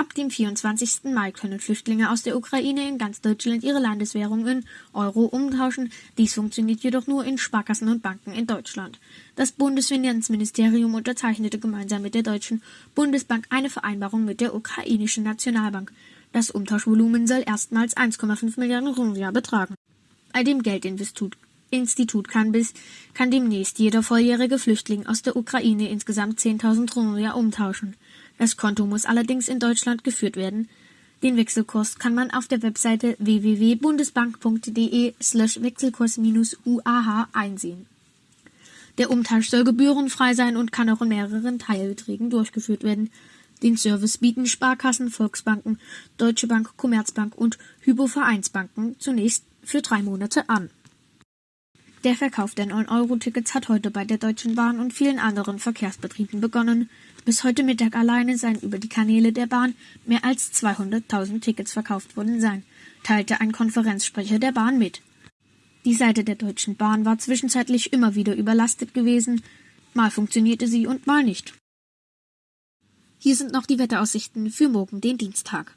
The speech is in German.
Ab dem 24. Mai können Flüchtlinge aus der Ukraine in ganz Deutschland ihre Landeswährung in Euro umtauschen. Dies funktioniert jedoch nur in Sparkassen und Banken in Deutschland. Das Bundesfinanzministerium unterzeichnete gemeinsam mit der Deutschen Bundesbank eine Vereinbarung mit der ukrainischen Nationalbank. Das Umtauschvolumen soll erstmals 1,5 Milliarden Rubel betragen. Bei dem Geldinstitut Institut kann bis kann demnächst jeder volljährige Flüchtling aus der Ukraine insgesamt 10.000 Rubel umtauschen. Das Konto muss allerdings in Deutschland geführt werden. Den Wechselkurs kann man auf der Webseite www.bundesbank.de slash Wechselkurs-UAH einsehen. Der Umtausch soll gebührenfrei sein und kann auch in mehreren Teilbeträgen durchgeführt werden. Den Service bieten Sparkassen, Volksbanken, Deutsche Bank, Commerzbank und Hypovereinsbanken zunächst für drei Monate an. Der Verkauf der 9-Euro-Tickets hat heute bei der Deutschen Bahn und vielen anderen Verkehrsbetrieben begonnen. Bis heute Mittag alleine seien über die Kanäle der Bahn mehr als 200.000 Tickets verkauft worden sein, teilte ein Konferenzsprecher der Bahn mit. Die Seite der Deutschen Bahn war zwischenzeitlich immer wieder überlastet gewesen, mal funktionierte sie und mal nicht. Hier sind noch die Wetteraussichten für morgen, den Dienstag.